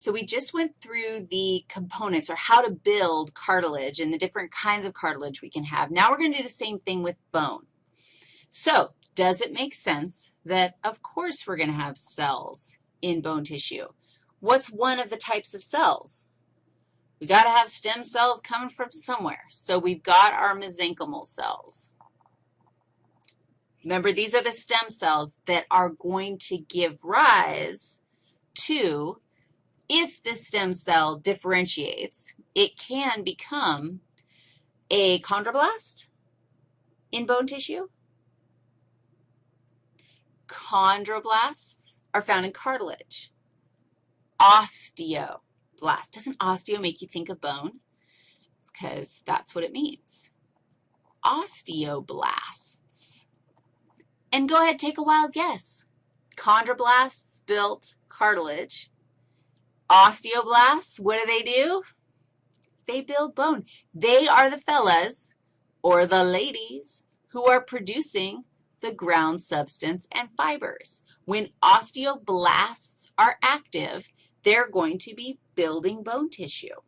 So we just went through the components or how to build cartilage and the different kinds of cartilage we can have. Now we're going to do the same thing with bone. So does it make sense that, of course, we're going to have cells in bone tissue? What's one of the types of cells? We got to have stem cells coming from somewhere. So we've got our mesenchymal cells. Remember, these are the stem cells that are going to give rise to if the stem cell differentiates, it can become a chondroblast in bone tissue. Chondroblasts are found in cartilage. Osteoblast. Doesn't osteo make you think of bone? It's because that's what it means. Osteoblasts. And go ahead, take a wild guess. Chondroblasts built cartilage. Osteoblasts, what do they do? They build bone. They are the fellas or the ladies who are producing the ground substance and fibers. When osteoblasts are active, they're going to be building bone tissue.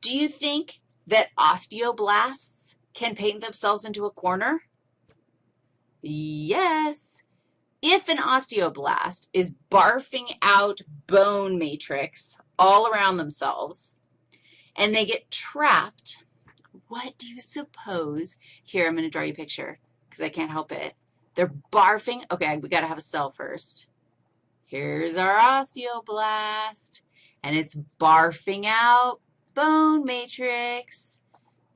Do you think that osteoblasts can paint themselves into a corner? Yes. If an osteoblast is barfing out bone matrix all around themselves and they get trapped, what do you suppose? Here, I'm going to draw you a picture because I can't help it. They're barfing. Okay, we got to have a cell first. Here's our osteoblast, and it's barfing out bone matrix,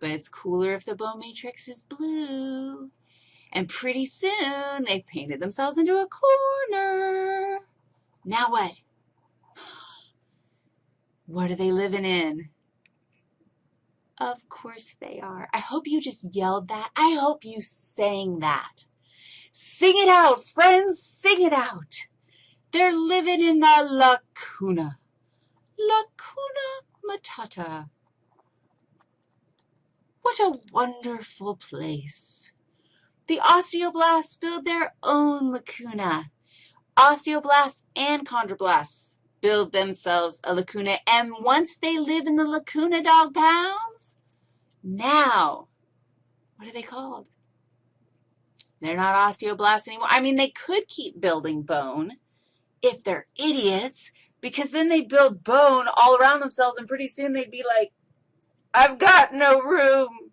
but it's cooler if the bone matrix is blue. And pretty soon they painted themselves into a corner. Now what? What are they living in? Of course they are. I hope you just yelled that. I hope you sang that. Sing it out, friends, sing it out. They're living in the lacuna. Lacuna matata. What a wonderful place. The osteoblasts build their own lacuna. Osteoblasts and chondroblasts build themselves a lacuna, and once they live in the lacuna dog pounds, now, what are they called? They're not osteoblasts anymore. I mean, they could keep building bone if they're idiots, because then they'd build bone all around themselves, and pretty soon they'd be like, I've got no room.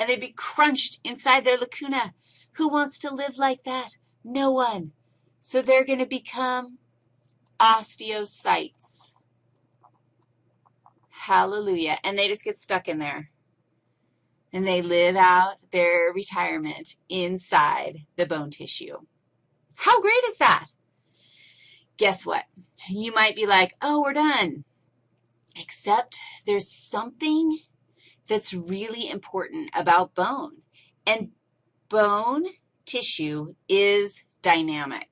And they'd be crunched inside their lacuna. Who wants to live like that? No one. So they're going to become osteocytes. Hallelujah. And they just get stuck in there. And they live out their retirement inside the bone tissue. How great is that? Guess what? You might be like, oh, we're done. Except there's something that's really important about bone. And bone tissue is dynamic.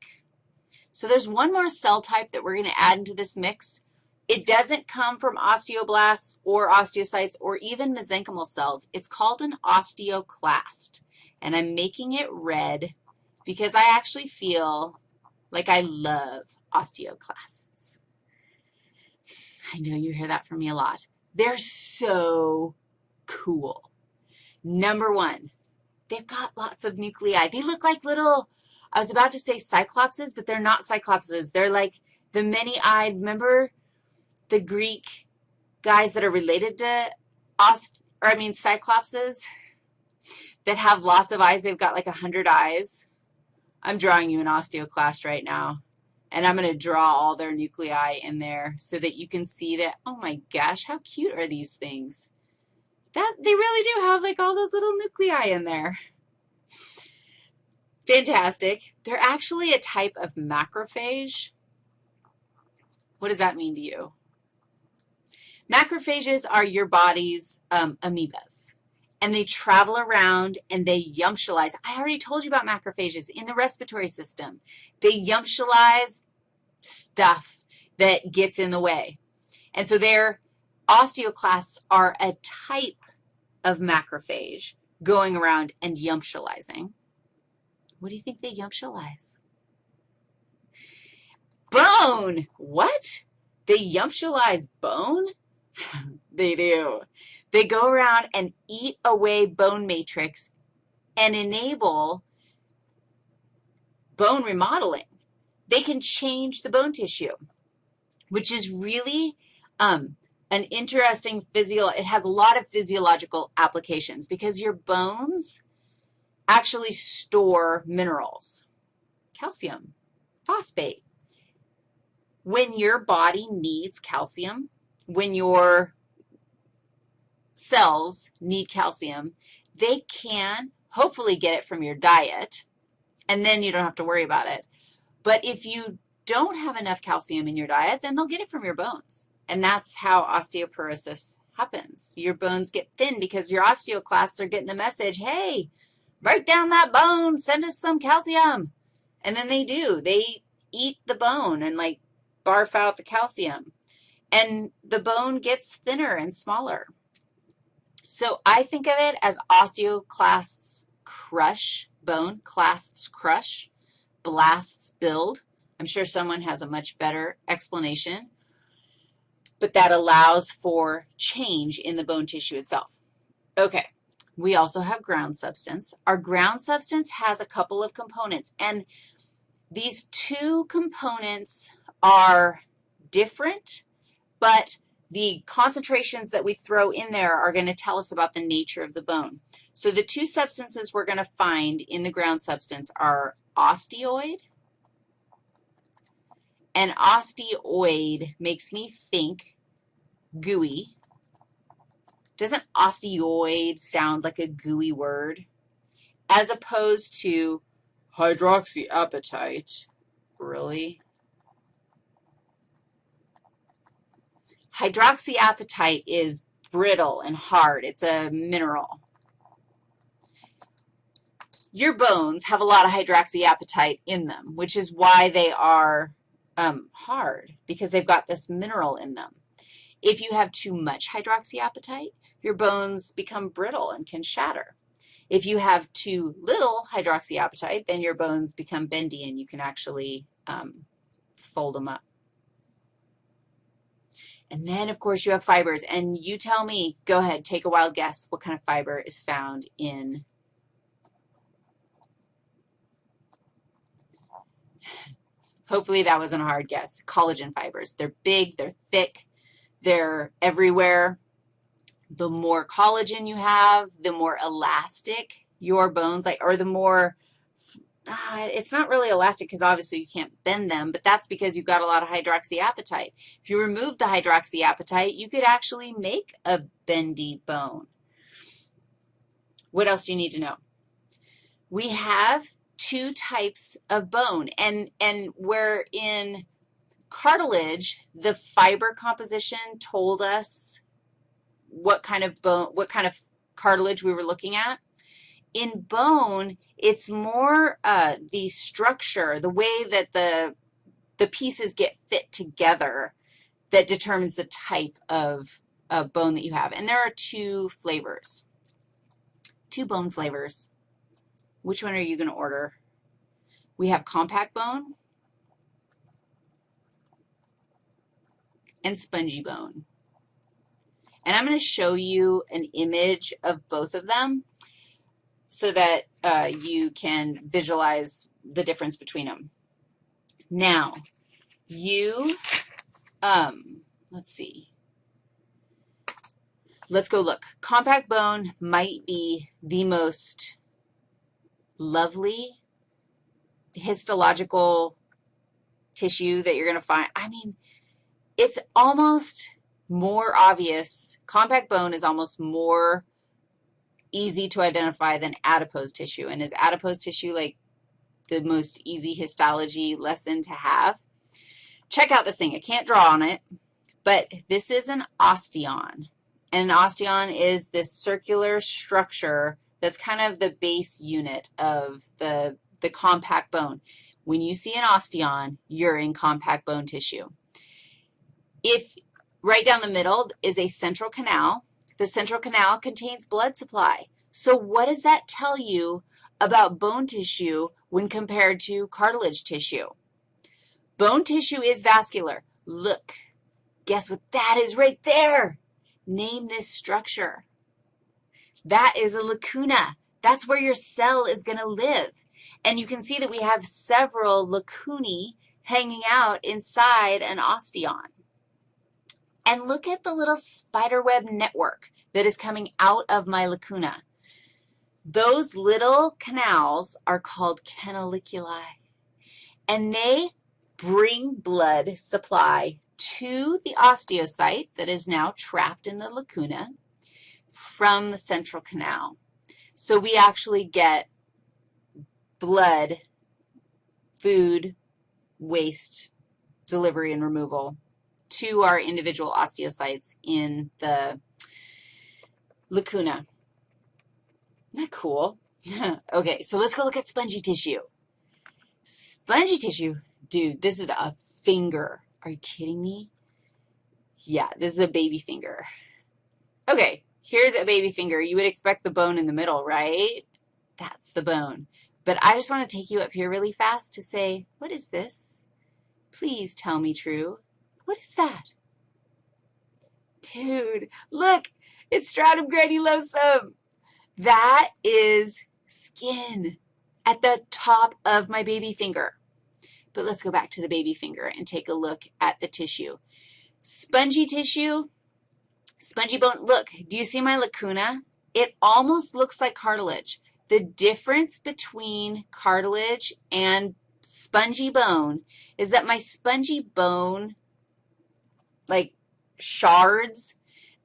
So there's one more cell type that we're going to add into this mix. It doesn't come from osteoblasts or osteocytes or even mesenchymal cells. It's called an osteoclast, and I'm making it red because I actually feel like I love osteoclasts. I know you hear that from me a lot. They're so cool. Number one, they've got lots of nuclei. They look like little, I was about to say cyclopses, but they're not cyclopses. They're like the many-eyed, remember the Greek guys that are related to ost, or I mean cyclopses that have lots of eyes? They've got like a 100 eyes. I'm drawing you an osteoclast right now, and I'm going to draw all their nuclei in there so that you can see that, oh my gosh, how cute are these things? That, they really do have like all those little nuclei in there. Fantastic. They're actually a type of macrophage. What does that mean to you? Macrophages are your body's um, amoebas, and they travel around and they yumptialize. I already told you about macrophages in the respiratory system. They yumptialize stuff that gets in the way. And so they're Osteoclasts are a type of macrophage going around and yumptializing. What do you think they yumptialize? Bone. What? They yumptialize bone? they do. They go around and eat away bone matrix and enable bone remodeling. They can change the bone tissue, which is really um, an interesting physio, it has a lot of physiological applications because your bones actually store minerals, calcium, phosphate. When your body needs calcium, when your cells need calcium, they can hopefully get it from your diet, and then you don't have to worry about it. But if you don't have enough calcium in your diet, then they'll get it from your bones. And that's how osteoporosis happens. Your bones get thin because your osteoclasts are getting the message, hey, break down that bone, send us some calcium. And then they do. They eat the bone and, like, barf out the calcium. And the bone gets thinner and smaller. So I think of it as osteoclasts crush bone, clasts crush, blasts build. I'm sure someone has a much better explanation but that allows for change in the bone tissue itself. Okay, we also have ground substance. Our ground substance has a couple of components, and these two components are different, but the concentrations that we throw in there are going to tell us about the nature of the bone. So the two substances we're going to find in the ground substance are osteoid and osteoid makes me think gooey. Doesn't osteoid sound like a gooey word? As opposed to hydroxyapatite. Really? Hydroxyapatite is brittle and hard. It's a mineral. Your bones have a lot of hydroxyapatite in them, which is why they are um, hard, because they've got this mineral in them. If you have too much hydroxyapatite, your bones become brittle and can shatter. If you have too little hydroxyapatite, then your bones become bendy and you can actually um, fold them up. And then, of course, you have fibers. And you tell me, go ahead, take a wild guess what kind of fiber is found in Hopefully that wasn't a hard guess. Collagen fibers. They're big, they're thick, they're everywhere. The more collagen you have, the more elastic your bones, like, or the more, uh, it's not really elastic because obviously you can't bend them, but that's because you've got a lot of hydroxyapatite. If you remove the hydroxyapatite, you could actually make a bendy bone. What else do you need to know? We have two types of bone, and, and we're in Cartilage, the fiber composition told us what kind of bone, what kind of cartilage we were looking at. In bone, it's more uh, the structure, the way that the, the pieces get fit together that determines the type of, of bone that you have. And there are two flavors, two bone flavors. Which one are you going to order? We have compact bone and spongy bone. And I'm going to show you an image of both of them so that uh, you can visualize the difference between them. Now, you, um, let's see. Let's go look. Compact bone might be the most lovely histological tissue that you're going to find. I mean, it's almost more obvious. Compact bone is almost more easy to identify than adipose tissue. And is adipose tissue like the most easy histology lesson to have? Check out this thing. I can't draw on it, but this is an osteon. And an osteon is this circular structure that's kind of the base unit of the, the compact bone. When you see an osteon, you're in compact bone tissue. If right down the middle is a central canal, the central canal contains blood supply. So what does that tell you about bone tissue when compared to cartilage tissue? Bone tissue is vascular. Look, Guess what that is right there? Name this structure. That is a lacuna. That's where your cell is going to live. And you can see that we have several lacunae hanging out inside an osteon. And look at the little spiderweb network that is coming out of my lacuna. Those little canals are called canaliculi, and they bring blood supply to the osteocyte that is now trapped in the lacuna from the central canal. So we actually get blood, food, waste, delivery, and removal to our individual osteocytes in the lacuna. Isn't that cool? okay, so let's go look at spongy tissue. Spongy tissue, dude, this is a finger. Are you kidding me? Yeah, this is a baby finger. Okay, here's a baby finger. You would expect the bone in the middle, right? That's the bone. But I just want to take you up here really fast to say, what is this? Please tell me true. What is that? Dude, look, it's stratum granulosum. That is skin at the top of my baby finger. But let's go back to the baby finger and take a look at the tissue. Spongy tissue, spongy bone. Look, do you see my lacuna? It almost looks like cartilage. The difference between cartilage and spongy bone is that my spongy bone, like shards,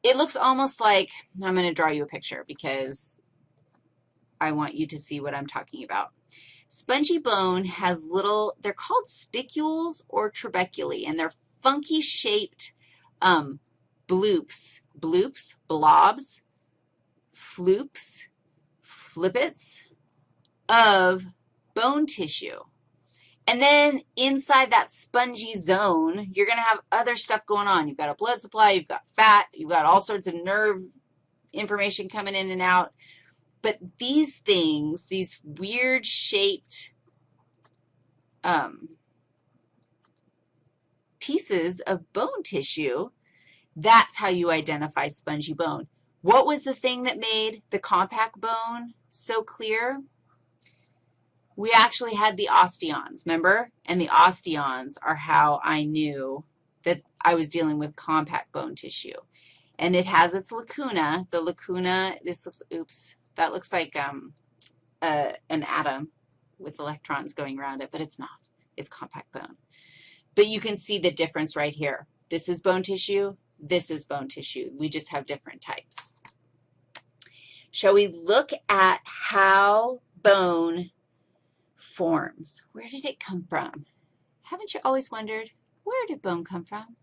it looks almost like, I'm going to draw you a picture because I want you to see what I'm talking about. Spongy bone has little, they're called spicules or trabeculae, and they're funky shaped um, bloops, bloops, blobs, floops, flippets of bone tissue. And then inside that spongy zone, you're going to have other stuff going on. You've got a blood supply, you've got fat, you've got all sorts of nerve information coming in and out. But these things, these weird shaped um, pieces of bone tissue, that's how you identify spongy bone. What was the thing that made the compact bone so clear? We actually had the osteons, remember? And the osteons are how I knew that I was dealing with compact bone tissue. And it has its lacuna. The lacuna, this looks, oops, that looks like um, an atom with electrons going around it, but it's not. It's compact bone. But you can see the difference right here. This is bone tissue. This is bone tissue. We just have different types. Shall we look at how bone forms? Where did it come from? Haven't you always wondered, where did bone come from?